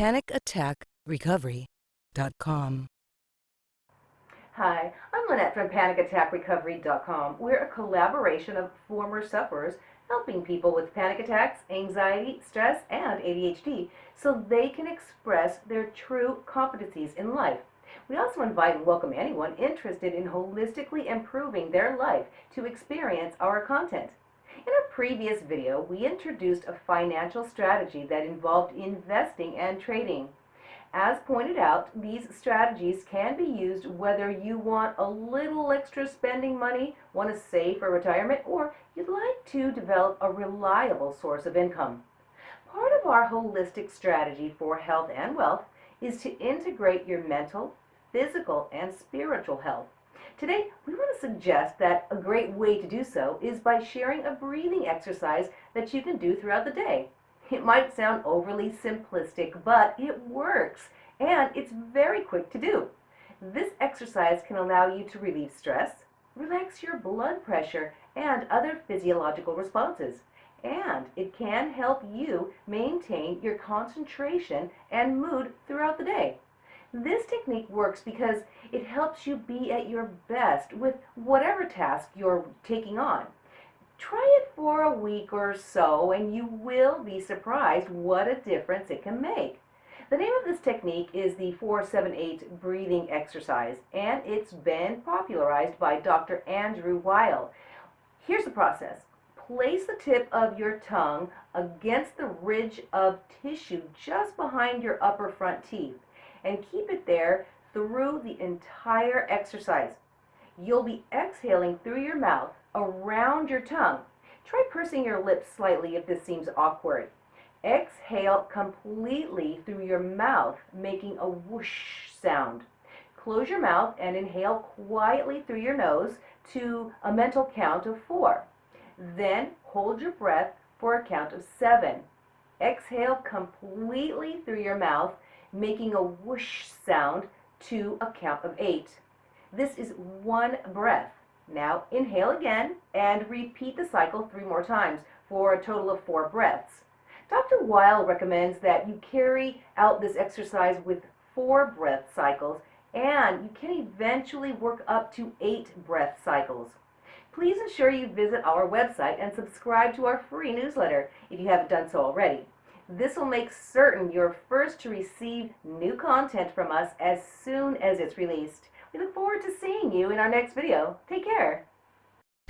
PanicAttackRecovery.com. Hi, I'm Lynette from PanicAttackRecovery.com. We're a collaboration of former sufferers helping people with panic attacks, anxiety, stress, and ADHD so they can express their true competencies in life. We also invite and welcome anyone interested in holistically improving their life to experience our content. In a previous video, we introduced a financial strategy that involved investing and trading. As pointed out, these strategies can be used whether you want a little extra spending money, want to save for retirement, or you'd like to develop a reliable source of income. Part of our holistic strategy for health and wealth is to integrate your mental, physical, and spiritual health. Today, we want to suggest that a great way to do so is by sharing a breathing exercise that you can do throughout the day. It might sound overly simplistic, but it works, and it's very quick to do. This exercise can allow you to relieve stress, relax your blood pressure, and other physiological responses. And it can help you maintain your concentration and mood throughout the day. This technique works because it helps you be at your best with whatever task you're taking on. Try it for a week or so and you will be surprised what a difference it can make. The name of this technique is the 478 breathing exercise and it's been popularized by Dr. Andrew Weil. Here's the process. Place the tip of your tongue against the ridge of tissue just behind your upper front teeth and keep it there through the entire exercise. You'll be exhaling through your mouth around your tongue. Try pursing your lips slightly if this seems awkward. Exhale completely through your mouth, making a whoosh sound. Close your mouth and inhale quietly through your nose to a mental count of four. Then hold your breath for a count of seven. Exhale completely through your mouth making a whoosh sound to a count of eight. This is one breath. Now inhale again and repeat the cycle three more times for a total of four breaths. Dr. Weil recommends that you carry out this exercise with four breath cycles and you can eventually work up to eight breath cycles. Please ensure you visit our website and subscribe to our free newsletter if you haven't done so already. This will make certain you're first to receive new content from us as soon as it's released. We look forward to seeing you in our next video. Take care.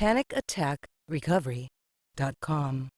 PanicAttackRecovery.com